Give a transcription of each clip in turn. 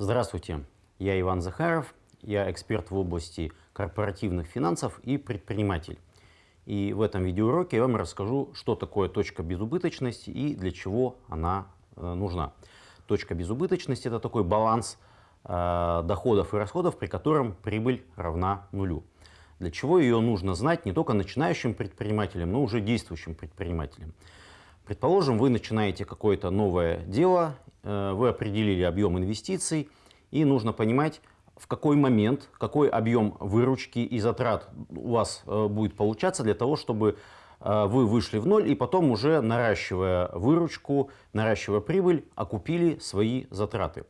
Здравствуйте, я Иван Захаров, я эксперт в области корпоративных финансов и предприниматель. И в этом видеоуроке я вам расскажу, что такое точка безубыточности и для чего она э, нужна. Точка безубыточности – это такой баланс э, доходов и расходов, при котором прибыль равна нулю. Для чего ее нужно знать не только начинающим предпринимателям, но уже действующим предпринимателям. Предположим, вы начинаете какое-то новое дело, э, вы определили объем инвестиций, и нужно понимать, в какой момент, какой объем выручки и затрат у вас э, будет получаться для того, чтобы э, вы вышли в ноль и потом уже наращивая выручку, наращивая прибыль, окупили свои затраты.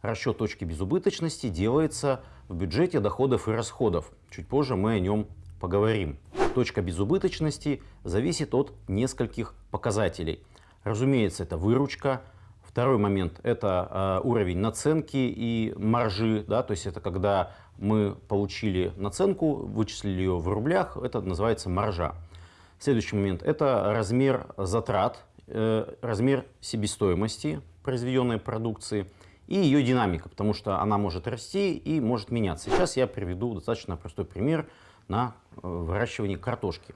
Расчет точки безубыточности делается в бюджете доходов и расходов. Чуть позже мы о нем поговорим. Точка безубыточности зависит от нескольких показателей. Разумеется, это выручка. Второй момент – это э, уровень наценки и маржи. Да, то есть это когда мы получили наценку, вычислили ее в рублях, это называется маржа. Следующий момент – это размер затрат, э, размер себестоимости произведенной продукции и ее динамика, потому что она может расти и может меняться. Сейчас я приведу достаточно простой пример на э, выращивании картошки.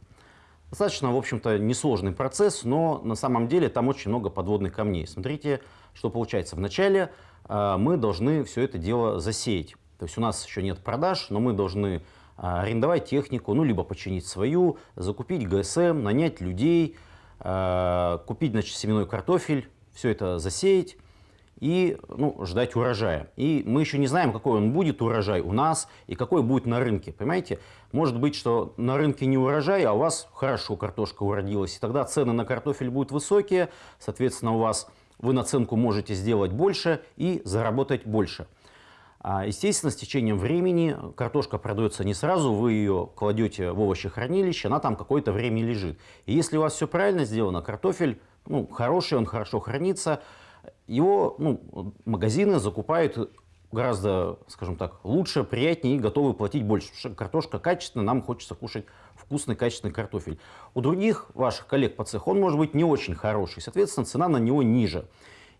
Достаточно, в общем-то, несложный процесс, но на самом деле там очень много подводных камней. Смотрите, что получается. Вначале э, мы должны все это дело засеять. То есть у нас еще нет продаж, но мы должны э, арендовать технику, ну, либо починить свою, закупить ГСМ, нанять людей, купить, значит, семенной картофель, все это засеять и ну, ждать урожая. И мы еще не знаем, какой он будет урожай у нас и какой будет на рынке. Понимаете? Может быть, что на рынке не урожай, а у вас хорошо картошка уродилась. И тогда цены на картофель будут высокие, соответственно, у вас вы наценку можете сделать больше и заработать больше. А, естественно, с течением времени картошка продается не сразу, вы ее кладете в овощехранилище, она там какое-то время лежит. И если у вас все правильно сделано, картофель ну, хороший, он хорошо хранится, его ну, магазины закупают гораздо, скажем так, лучше, приятнее и готовы платить больше. Потому что картошка качественная, нам хочется кушать вкусный, качественный картофель. У других ваших коллег по цеху он может быть не очень хороший, соответственно, цена на него ниже.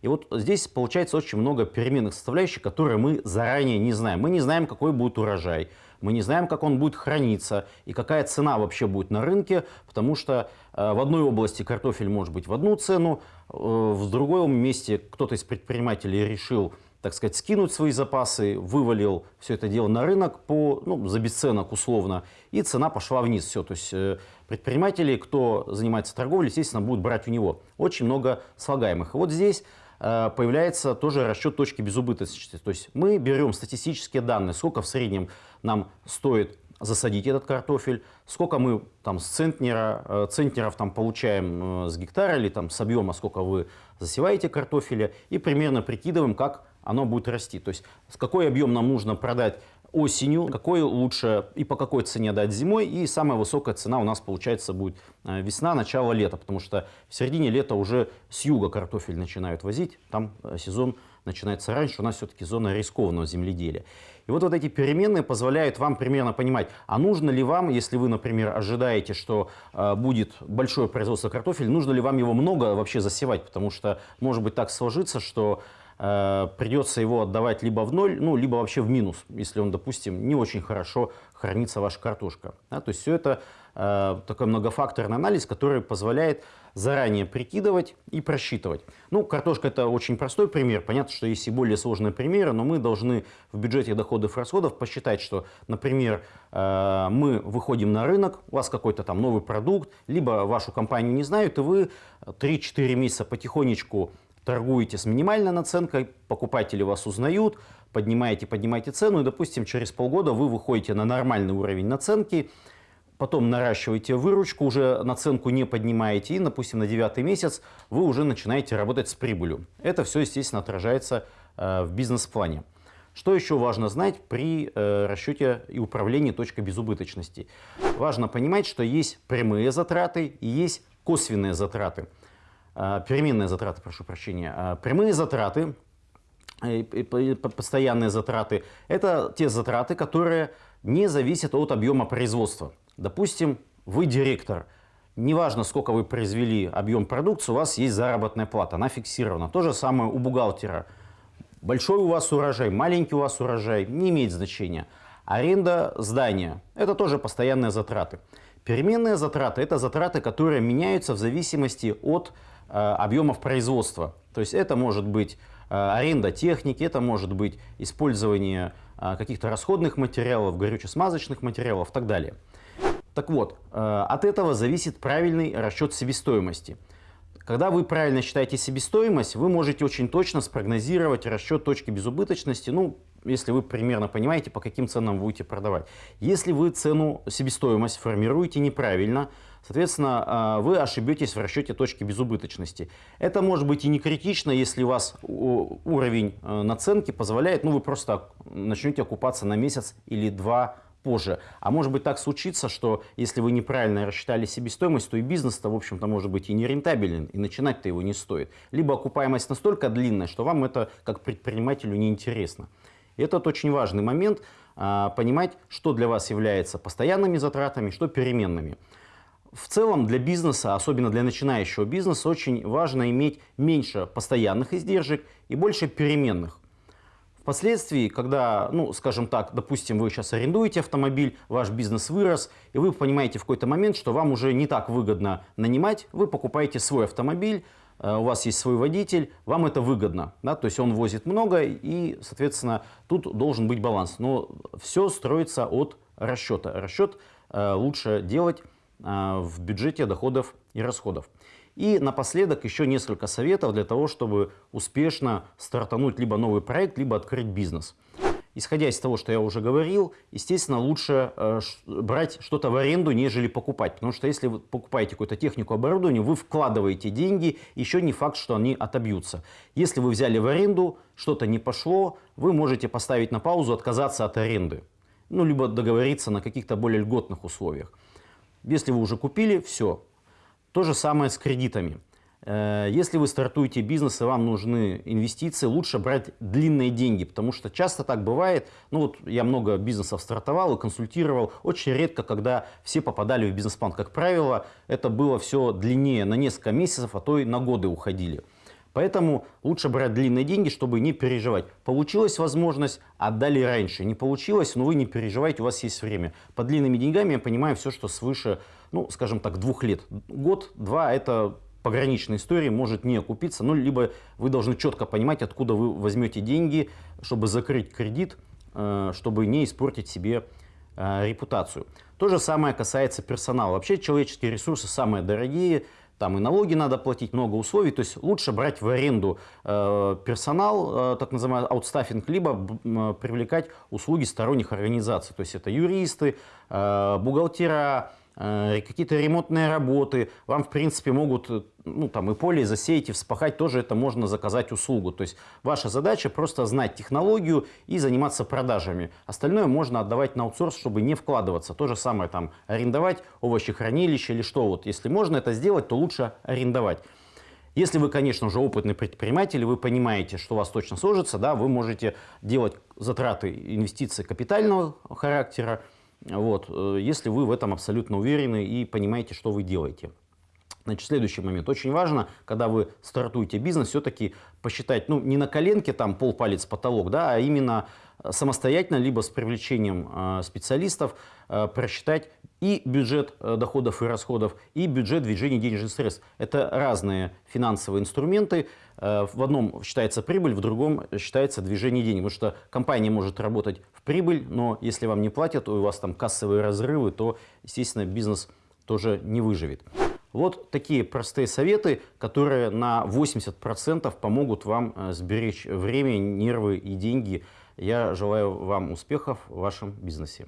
И вот здесь получается очень много переменных составляющих, которые мы заранее не знаем. Мы не знаем, какой будет урожай, мы не знаем, как он будет храниться и какая цена вообще будет на рынке, потому что э, в одной области картофель может быть в одну цену, э, в другом месте кто-то из предпринимателей решил так сказать, скинуть свои запасы, вывалил все это дело на рынок по, ну, за бесценок условно, и цена пошла вниз. Все, то есть э, предприниматели, кто занимается торговлей, естественно, будут брать у него. Очень много слагаемых. И вот здесь появляется тоже расчет точки безубыточности. То есть мы берем статистические данные, сколько в среднем нам стоит засадить этот картофель, сколько мы там с центнера, э, центнеров там получаем э, с гектара или там с объема, сколько вы засеваете картофеля, и примерно прикидываем, как оно будет расти. То есть какой объем нам нужно продать осенью, какой лучше и по какой цене дать зимой. И самая высокая цена у нас получается будет э, весна, начало лета, потому что в середине лета уже с юга картофель начинают возить, там э, сезон начинается раньше, у нас все-таки зона рискованного земледелия. И вот, вот эти переменные позволяют вам примерно понимать, а нужно ли вам, если вы, например, ожидаете, что э, будет большое производство картофеля, нужно ли вам его много вообще засевать, потому что может быть так сложится, что придется его отдавать либо в ноль, ну, либо вообще в минус, если он, допустим, не очень хорошо хранится ваша картошка. Да, то есть все это э, такой многофакторный анализ, который позволяет заранее прикидывать и просчитывать. Ну, картошка это очень простой пример. Понятно, что есть и более сложные примеры, но мы должны в бюджете доходов и расходов посчитать, что, например, э, мы выходим на рынок, у вас какой-то там новый продукт, либо вашу компанию не знают, и вы 3-4 месяца потихонечку торгуете с минимальной наценкой, покупатели вас узнают, поднимаете, поднимаете цену, и, допустим, через полгода вы выходите на нормальный уровень наценки, потом наращиваете выручку, уже наценку не поднимаете, и, допустим, на девятый месяц вы уже начинаете работать с прибылью. Это все, естественно, отражается э, в бизнес-плане. Что еще важно знать при э, расчете и управлении точкой безубыточности? Важно понимать, что есть прямые затраты и есть косвенные затраты. А, переменные затраты, прошу прощения, а, прямые затраты, постоянные затраты, это те затраты, которые не зависят от объема производства. Допустим, вы директор, неважно, сколько вы произвели объем продукции, у вас есть заработная плата, она фиксирована. То же самое у бухгалтера. Большой у вас урожай, маленький у вас урожай, не имеет значения. Аренда здания – это тоже постоянные затраты. Переменные затраты – это затраты, которые меняются в зависимости от э, объемов производства. То есть это может быть э, аренда техники, это может быть использование э, каких-то расходных материалов, горюче-смазочных материалов и так далее. Так вот, э, от этого зависит правильный расчет себестоимости. Когда вы правильно считаете себестоимость, вы можете очень точно спрогнозировать расчет точки безубыточности, ну, если вы примерно понимаете, по каким ценам будете продавать. Если вы цену себестоимость формируете неправильно, соответственно, а, вы ошибетесь в расчете точки безубыточности. Это может быть и не критично, если у вас уровень э, наценки позволяет, ну, вы просто начнете окупаться на месяц или два позже. А может быть так случится, что если вы неправильно рассчитали себестоимость, то и бизнес-то, в общем-то, может быть и не рентабелен, и начинать-то его не стоит. Либо окупаемость настолько длинная, что вам это как предпринимателю неинтересно. И этот очень важный момент, а, понимать, что для вас является постоянными затратами, что переменными. В целом для бизнеса, особенно для начинающего бизнеса, очень важно иметь меньше постоянных издержек и больше переменных. Впоследствии, когда, ну, скажем так, допустим, вы сейчас арендуете автомобиль, ваш бизнес вырос, и вы понимаете в какой-то момент, что вам уже не так выгодно нанимать, вы покупаете свой автомобиль, у вас есть свой водитель, вам это выгодно, да, то есть он возит много, и, соответственно, тут должен быть баланс. Но все строится от расчета. Расчет э, лучше делать э, в бюджете доходов и расходов. И напоследок еще несколько советов для того, чтобы успешно стартануть либо новый проект, либо открыть бизнес. Исходя из того, что я уже говорил, естественно, лучше э, брать что-то в аренду, нежели покупать. Потому что если вы покупаете какую-то технику оборудования, вы вкладываете деньги, еще не факт, что они отобьются. Если вы взяли в аренду, что-то не пошло, вы можете поставить на паузу, отказаться от аренды. Ну, либо договориться на каких-то более льготных условиях. Если вы уже купили, все, то же самое с кредитами. Э, если вы стартуете бизнес и вам нужны инвестиции, лучше брать длинные деньги, потому что часто так бывает. Ну вот я много бизнесов стартовал и консультировал. Очень редко, когда все попадали в бизнес-план. Как правило, это было все длиннее, на несколько месяцев, а то и на годы уходили. Поэтому лучше брать длинные деньги, чтобы не переживать. Получилась возможность, отдали раньше. Не получилось, но вы не переживайте, у вас есть время. По длинными деньгами я понимаю все, что свыше ну, скажем так, двух лет. Год-два – это пограничная история, может не окупиться, ну, либо вы должны четко понимать, откуда вы возьмете деньги, чтобы закрыть кредит, э, чтобы не испортить себе э, репутацию. То же самое касается персонала. Вообще человеческие ресурсы самые дорогие, там и налоги надо платить, много условий, то есть лучше брать в аренду э, персонал, так называемый аутстаффинг, либо привлекать услуги сторонних организаций, то есть это юристы, э, бухгалтера, какие-то ремонтные работы, вам в принципе могут э, ну, там, и поле засеять, и вспахать, тоже это можно заказать услугу. То есть ваша задача просто знать технологию и заниматься продажами. Остальное можно отдавать на аутсорс, чтобы не вкладываться. То же самое там арендовать овощехранилище или что. Вот, если можно это сделать, то лучше арендовать. Если вы, конечно, уже опытный предприниматель, вы понимаете, что у вас точно сложится, да, вы можете делать затраты инвестиций капитального характера, вот, э, если вы в этом абсолютно уверены и понимаете, что вы делаете. Значит, следующий момент. Очень важно, когда вы стартуете бизнес, все-таки посчитать, ну, не на коленке там полпалец потолок, да, а именно самостоятельно, либо с привлечением э, специалистов э, просчитать и бюджет э, доходов и расходов, и бюджет движения денежных средств. Это разные финансовые инструменты. Э, в одном считается прибыль, в другом считается движение денег. Потому что компания может работать прибыль, но если вам не платят, у вас там кассовые разрывы, то, естественно, бизнес тоже не выживет. Вот такие простые советы, которые на 80% помогут вам э, сберечь время, нервы и деньги. Я желаю вам успехов в вашем бизнесе.